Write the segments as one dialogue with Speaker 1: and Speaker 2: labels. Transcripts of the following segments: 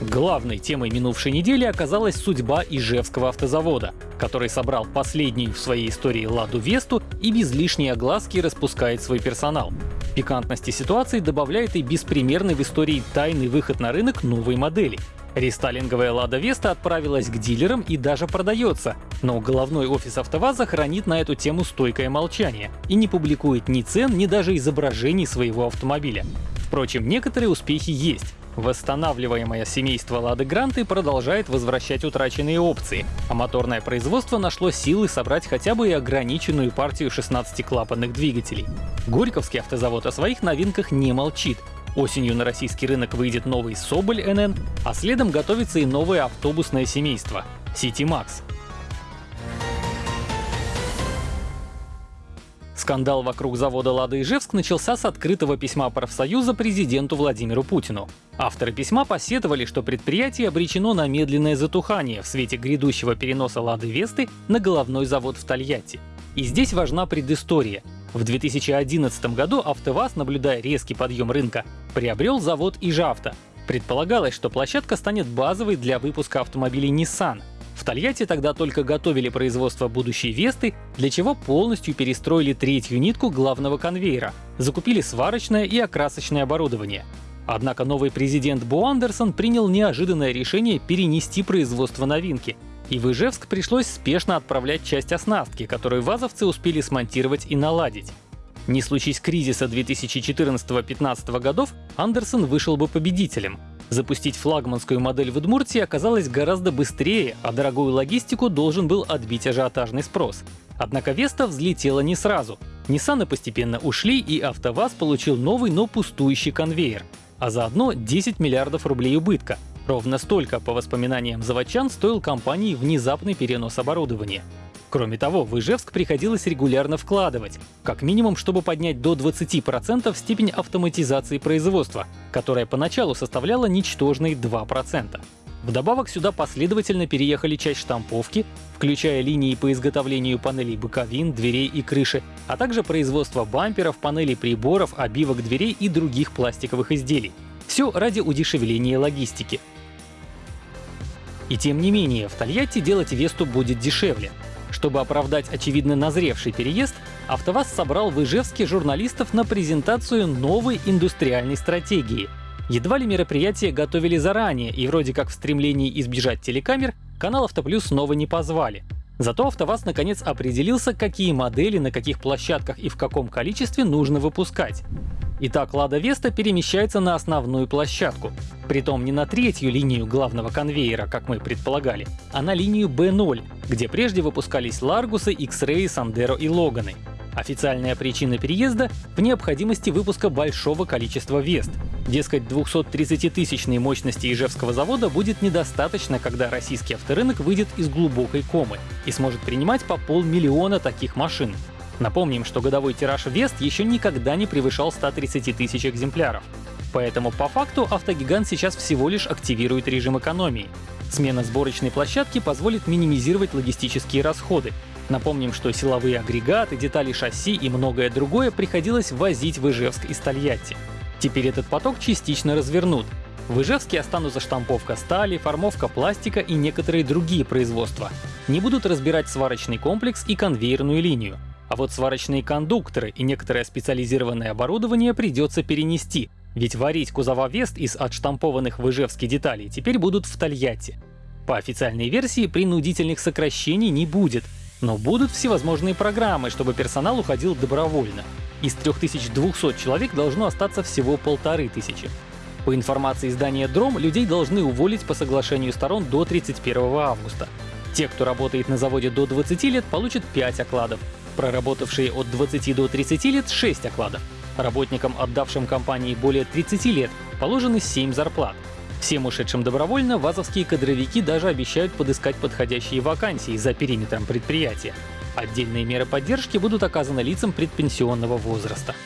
Speaker 1: Главной темой минувшей недели оказалась судьба Ижевского автозавода, который собрал последнюю в своей истории «Ладу Весту» и без лишней огласки распускает свой персонал. Пикантности ситуации добавляет и беспримерный в истории тайный выход на рынок новой модели. Рестайлинговая «Лада Веста» отправилась к дилерам и даже продается, но головной офис АвтоВАЗа хранит на эту тему стойкое молчание и не публикует ни цен, ни даже изображений своего автомобиля. Впрочем, некоторые успехи есть. Восстанавливаемое семейство Лады Гранты продолжает возвращать утраченные опции, а моторное производство нашло силы собрать хотя бы и ограниченную партию 16-клапанных двигателей. Горьковский автозавод о своих новинках не молчит. Осенью на российский рынок выйдет новый Соболь НН, а следом готовится и новое автобусное семейство — City Max. Скандал вокруг завода «Лада Ижевск» начался с открытого письма профсоюза президенту Владимиру Путину. Авторы письма посетовали, что предприятие обречено на медленное затухание в свете грядущего переноса «Лады Весты» на головной завод в Тольятти. И здесь важна предыстория. В 2011 году АвтоВАЗ, наблюдая резкий подъем рынка, приобрел завод Ижавто. Предполагалось, что площадка станет базовой для выпуска автомобилей Nissan — в Тольятти тогда только готовили производство будущей Весты, для чего полностью перестроили третью нитку главного конвейера, закупили сварочное и окрасочное оборудование. Однако новый президент Бо Андерсон принял неожиданное решение перенести производство новинки, и в Ижевск пришлось спешно отправлять часть оснастки, которую вазовцы успели смонтировать и наладить. Не случись кризиса 2014-15 годов, Андерсон вышел бы победителем. Запустить флагманскую модель в Удмуртии оказалось гораздо быстрее, а дорогую логистику должен был отбить ажиотажный спрос. Однако Веста взлетела не сразу. Ниссаны постепенно ушли, и АвтоВАЗ получил новый, но пустующий конвейер. А заодно 10 миллиардов рублей убытка. Ровно столько, по воспоминаниям заводчан, стоил компании внезапный перенос оборудования. Кроме того, в Ижевск приходилось регулярно вкладывать, как минимум, чтобы поднять до 20% степень автоматизации производства, которая поначалу составляла ничтожные 2%. Вдобавок сюда последовательно переехали часть штамповки, включая линии по изготовлению панелей боковин, дверей и крыши, а также производство бамперов, панелей приборов, обивок дверей и других пластиковых изделий. Все ради удешевления логистики. И тем не менее, в Тольятти делать Весту будет дешевле. Чтобы оправдать очевидно назревший переезд, АвтоВАЗ собрал в Ижевске журналистов на презентацию новой индустриальной стратегии. Едва ли мероприятие готовили заранее, и вроде как в стремлении избежать телекамер, канал Автоплюс снова не позвали. Зато АвтоВАЗ наконец определился, какие модели на каких площадках и в каком количестве нужно выпускать. Итак, Лада Веста перемещается на основную площадку. Притом не на третью линию главного конвейера, как мы предполагали, а на линию B0, где прежде выпускались Ларгусы, X-Ray, Сандеро и Логаны. Официальная причина переезда — в необходимости выпуска большого количества Вест. Дескать, 230-тысячной мощности Ижевского завода будет недостаточно, когда российский авторынок выйдет из глубокой комы и сможет принимать по полмиллиона таких машин. Напомним, что годовой тираж Вест еще никогда не превышал 130 тысяч экземпляров. Поэтому по факту автогигант сейчас всего лишь активирует режим экономии. Смена сборочной площадки позволит минимизировать логистические расходы. Напомним, что силовые агрегаты, детали шасси и многое другое приходилось возить в Ижевск из Тольятти. Теперь этот поток частично развернут. В Ижевске останутся штамповка стали, формовка пластика и некоторые другие производства. Не будут разбирать сварочный комплекс и конвейерную линию. А вот сварочные кондукторы и некоторое специализированное оборудование придется перенести, ведь варить кузова Вест из отштампованных в Ижевске деталей теперь будут в Тольятти. По официальной версии принудительных сокращений не будет, но будут всевозможные программы, чтобы персонал уходил добровольно. Из 3200 человек должно остаться всего полторы тысячи. По информации издания «Дром», людей должны уволить по соглашению сторон до 31 августа. Те, кто работает на заводе до 20 лет, получат 5 окладов, проработавшие от 20 до 30 лет — 6 окладов. Работникам, отдавшим компании более 30 лет, положены 7 зарплат. Всем ушедшим добровольно вазовские кадровики даже обещают подыскать подходящие вакансии за периметром предприятия. Отдельные меры поддержки будут оказаны лицам предпенсионного возраста.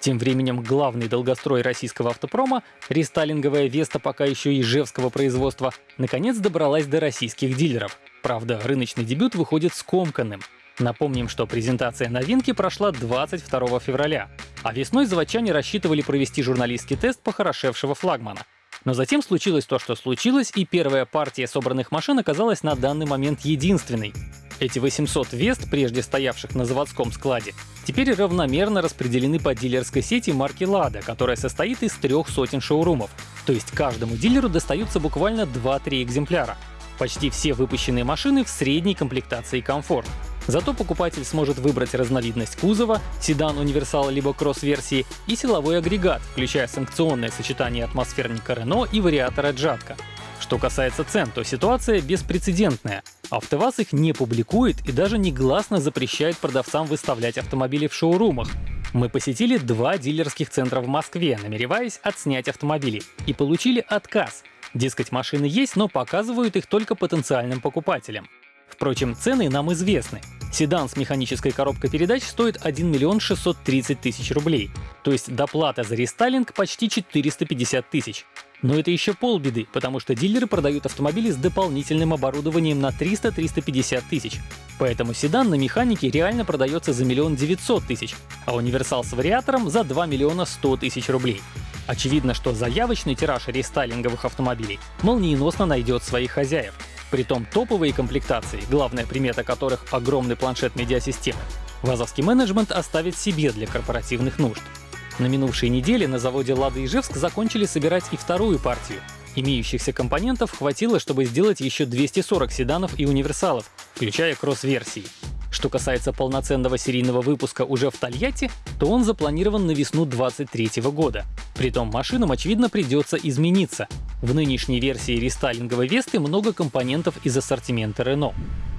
Speaker 1: Тем временем главный долгострой российского автопрома, рестайлинговая Веста пока еще ижевского производства, наконец добралась до российских дилеров. Правда, рыночный дебют выходит скомканным. Напомним, что презентация новинки прошла 22 февраля, а весной заводчане рассчитывали провести журналистский тест похорошевшего флагмана. Но затем случилось то, что случилось, и первая партия собранных машин оказалась на данный момент единственной. Эти 800 Вест, прежде стоявших на заводском складе, теперь равномерно распределены по дилерской сети марки Lada, которая состоит из трех сотен шоурумов. То есть каждому дилеру достаются буквально 2-3 экземпляра. Почти все выпущенные машины в средней комплектации комфорт. Зато покупатель сможет выбрать разновидность кузова, седан, универсал либо кросс-версии и силовой агрегат, включая санкционное сочетание атмосферника Renault и вариатора Джатка. Что касается цен, то ситуация беспрецедентная. АвтоВАЗ их не публикует и даже негласно запрещает продавцам выставлять автомобили в шоурумах. Мы посетили два дилерских центра в Москве, намереваясь отснять автомобили, и получили отказ. Дескать, машины есть, но показывают их только потенциальным покупателям. Впрочем, цены нам известны. Седан с механической коробкой передач стоит 1 миллион 630 тысяч рублей, то есть доплата за рестайлинг почти 450 тысяч. Но это еще полбеды, потому что дилеры продают автомобили с дополнительным оборудованием на 300-350 тысяч. Поэтому седан на механике реально продается за миллион девятьсот тысяч, а универсал с вариатором за 2 миллиона 100 тысяч рублей. Очевидно, что заявочный тираж рестайлинговых автомобилей молниеносно найдет своих хозяев. Притом топовые комплектации, главная примета которых — огромный планшет медиасистемы, вазовский менеджмент оставит себе для корпоративных нужд. На минувшей неделе на заводе «Лада» Ижевск закончили собирать и вторую партию. Имеющихся компонентов хватило, чтобы сделать еще 240 седанов и универсалов, включая кросс-версии. Что касается полноценного серийного выпуска уже в Тольятти, то он запланирован на весну 2023 года. Притом машинам, очевидно, придется измениться. В нынешней версии рестайлинговой Весты много компонентов из ассортимента Renault.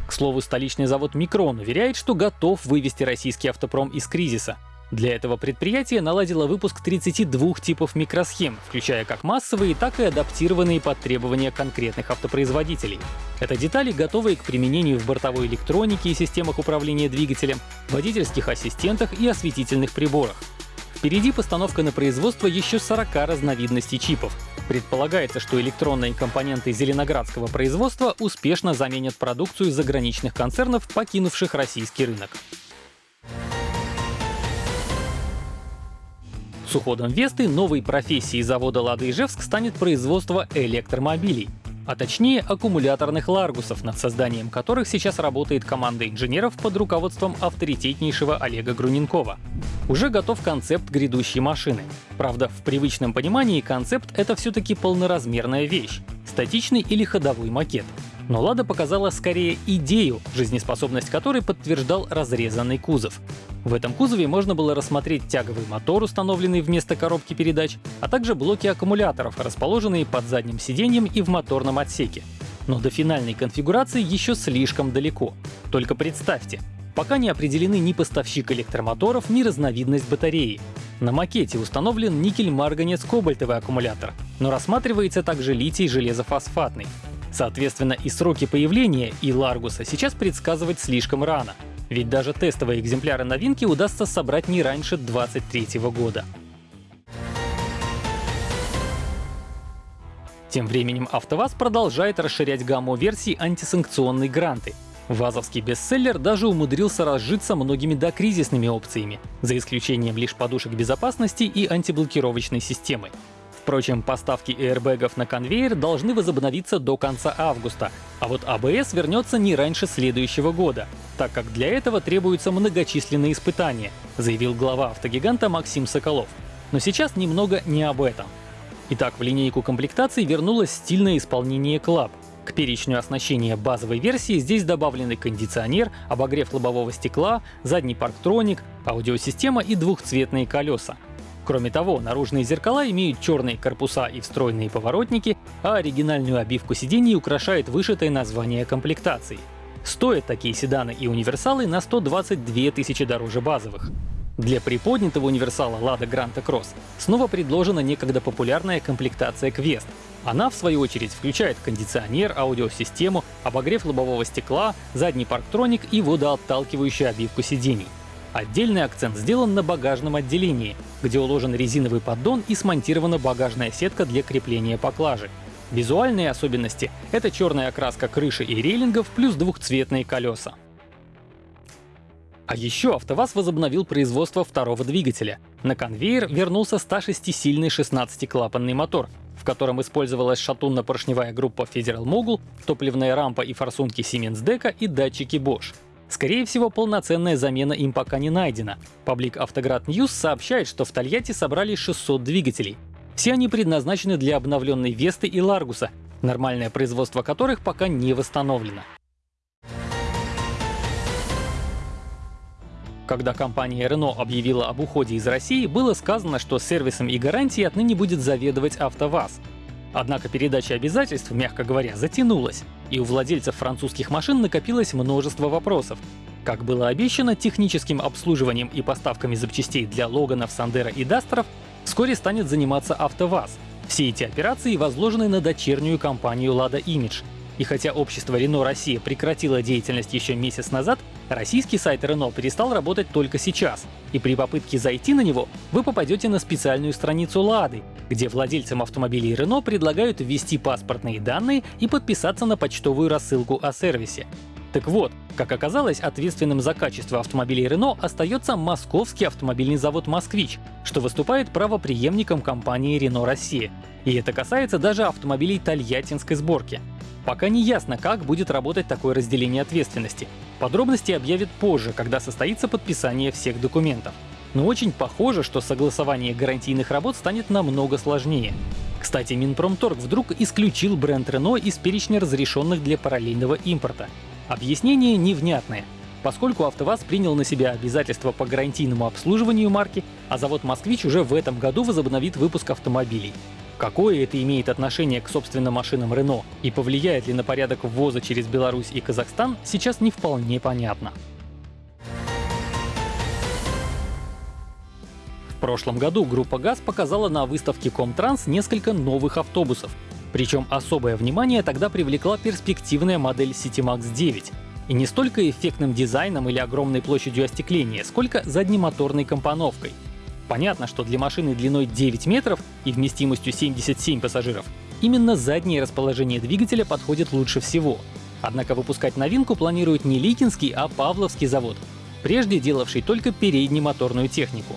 Speaker 1: К слову, столичный завод Микрон уверяет, что готов вывести российский автопром из кризиса. Для этого предприятие наладило выпуск 32 типов микросхем, включая как массовые, так и адаптированные под требования конкретных автопроизводителей. Это детали, готовые к применению в бортовой электронике и системах управления двигателем, водительских ассистентах и осветительных приборах. Впереди постановка на производство еще 40 разновидностей чипов. Предполагается, что электронные компоненты зеленоградского производства успешно заменят продукцию заграничных концернов, покинувших российский рынок. Уходом Весты новой профессией завода «Лада Ижевск» станет производство электромобилей, а точнее аккумуляторных ларгусов, над созданием которых сейчас работает команда инженеров под руководством авторитетнейшего Олега Груненкова. Уже готов концепт грядущей машины. Правда, в привычном понимании концепт — это все-таки полноразмерная вещь, статичный или ходовой макет. Но «Лада» показала скорее идею, жизнеспособность которой подтверждал разрезанный кузов. В этом кузове можно было рассмотреть тяговый мотор, установленный вместо коробки передач, а также блоки аккумуляторов, расположенные под задним сиденьем и в моторном отсеке. Но до финальной конфигурации еще слишком далеко. Только представьте, пока не определены ни поставщик электромоторов, ни разновидность батареи. На макете установлен никель-марганец-кобальтовый аккумулятор, но рассматривается также литий-железофосфатный. Соответственно, и сроки появления и Ларгуса сейчас предсказывать слишком рано. Ведь даже тестовые экземпляры новинки удастся собрать не раньше 2023 года. Тем временем АвтоВАЗ продолжает расширять гамму версий антисанкционной гранты. ВАЗовский бестселлер даже умудрился разжиться многими докризисными опциями, за исключением лишь подушек безопасности и антиблокировочной системы. Впрочем, поставки аэрбэгов на конвейер должны возобновиться до конца августа, а вот АБС вернется не раньше следующего года, так как для этого требуются многочисленные испытания, заявил глава автогиганта Максим Соколов. Но сейчас немного не об этом. Итак, в линейку комплектаций вернулось стильное исполнение Club. К перечню оснащения базовой версии здесь добавлены кондиционер, обогрев лобового стекла, задний парктроник, аудиосистема и двухцветные колеса. Кроме того, наружные зеркала имеют черные корпуса и встроенные поворотники, а оригинальную обивку сидений украшает вышитое название комплектации. Стоят такие седаны и универсалы на 122 тысячи дороже базовых. Для приподнятого универсала Lada Granta Cross снова предложена некогда популярная комплектация Quest. Она, в свою очередь, включает кондиционер, аудиосистему, обогрев лобового стекла, задний парктроник и водоотталкивающую обивку сидений. Отдельный акцент сделан на багажном отделении, где уложен резиновый поддон и смонтирована багажная сетка для крепления поклажи. Визуальные особенности — это черная окраска крыши и рейлингов плюс двухцветные колеса. А еще АвтоВАЗ возобновил производство второго двигателя. На конвейер вернулся 106-сильный 16-клапанный мотор, в котором использовалась шатунно-поршневая группа Federal Mogul, топливная рампа и форсунки Siemens Deca и датчики Bosch. Скорее всего, полноценная замена им пока не найдена. Паблик Автоград News сообщает, что в Тольятти собрали 600 двигателей. Все они предназначены для обновленной Весты и Ларгуса, нормальное производство которых пока не восстановлено. Когда компания Renault объявила об уходе из России, было сказано, что сервисом и гарантией отныне будет заведовать АвтоВАЗ. Однако передача обязательств, мягко говоря, затянулась, и у владельцев французских машин накопилось множество вопросов. Как было обещано, техническим обслуживанием и поставками запчастей для Логанов, Сандера и Дастеров вскоре станет заниматься АвтоВАЗ. Все эти операции возложены на дочернюю компанию Lada Image, и хотя общество Renault Россия прекратило деятельность еще месяц назад, российский сайт Renault перестал работать только сейчас. И при попытке зайти на него вы попадете на специальную страницу Лады, где владельцам автомобилей Renault предлагают ввести паспортные данные и подписаться на почтовую рассылку о сервисе. Так вот, как оказалось, ответственным за качество автомобилей Renault остается московский автомобильный завод «Москвич», что выступает правоприемником компании Renault Россия. И это касается даже автомобилей тольяттинской сборки. Пока не ясно, как будет работать такое разделение ответственности. Подробности объявят позже, когда состоится подписание всех документов. Но очень похоже, что согласование гарантийных работ станет намного сложнее. Кстати, Минпромторг вдруг исключил бренд Renault из перечня разрешенных для параллельного импорта. Объяснение невнятное. Поскольку АвтоВАЗ принял на себя обязательства по гарантийному обслуживанию марки, а завод «Москвич» уже в этом году возобновит выпуск автомобилей. Какое это имеет отношение к собственным машинам Renault и повлияет ли на порядок ввоза через Беларусь и Казахстан, сейчас не вполне понятно. В прошлом году группа ГАЗ показала на выставке Комтранс несколько новых автобусов. Причем особое внимание тогда привлекла перспективная модель CityMax 9. И не столько эффектным дизайном или огромной площадью остекления, сколько заднемоторной компоновкой — Понятно, что для машины длиной 9 метров и вместимостью 77 пассажиров именно заднее расположение двигателя подходит лучше всего. Однако выпускать новинку планирует не Ликинский, а Павловский завод, прежде делавший только переднемоторную технику.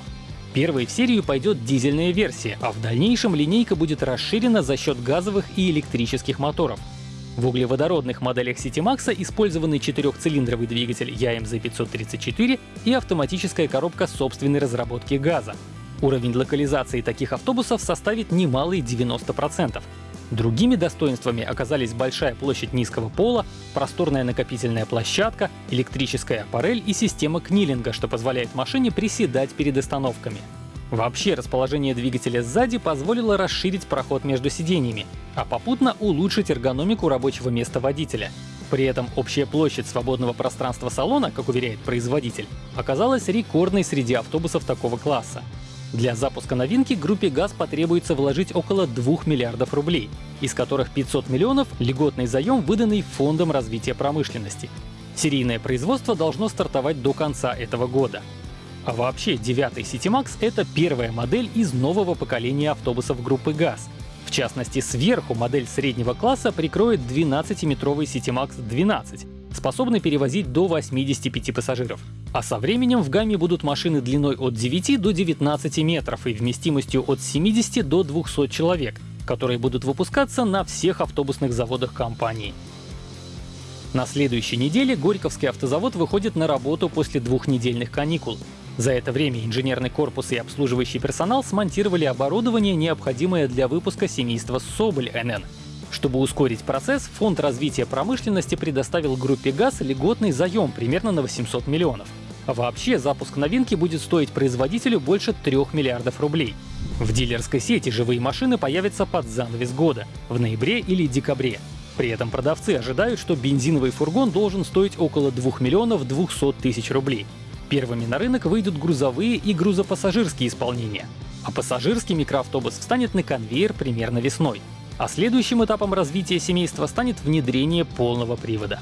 Speaker 1: Первой в серию пойдет дизельная версия, а в дальнейшем линейка будет расширена за счет газовых и электрических моторов. В углеводородных моделях CityMax использованы четырехцилиндровый двигатель YMZ534 и автоматическая коробка собственной разработки газа. Уровень локализации таких автобусов составит немалые 90%. Другими достоинствами оказались большая площадь низкого пола, просторная накопительная площадка, электрическая аппарель и система книлинга, что позволяет машине приседать перед остановками. Вообще, расположение двигателя сзади позволило расширить проход между сиденьями, а попутно улучшить эргономику рабочего места водителя. При этом общая площадь свободного пространства салона, как уверяет производитель, оказалась рекордной среди автобусов такого класса. Для запуска новинки группе ГАЗ потребуется вложить около 2 миллиардов рублей, из которых 500 миллионов — льготный заем, выданный Фондом развития промышленности. Серийное производство должно стартовать до конца этого года. А вообще, девятый CityMax — это первая модель из нового поколения автобусов группы ГАЗ. В частности, сверху модель среднего класса прикроет 12-метровый CityMax 12, способный перевозить до 85 пассажиров. А со временем в гамме будут машины длиной от 9 до 19 метров и вместимостью от 70 до 200 человек, которые будут выпускаться на всех автобусных заводах компании. На следующей неделе Горьковский автозавод выходит на работу после двухнедельных каникул. За это время инженерный корпус и обслуживающий персонал смонтировали оборудование, необходимое для выпуска семейства Соболь НН. Чтобы ускорить процесс, Фонд развития промышленности предоставил группе ГАЗ льготный заем примерно на 800 миллионов. А вообще запуск новинки будет стоить производителю больше 3 миллиардов рублей. В дилерской сети живые машины появятся под занавес года, в ноябре или декабре. При этом продавцы ожидают, что бензиновый фургон должен стоить около 2 миллионов 200 тысяч рублей. Первыми на рынок выйдут грузовые и грузопассажирские исполнения. А пассажирский микроавтобус встанет на конвейер примерно весной. А следующим этапом развития семейства станет внедрение полного привода.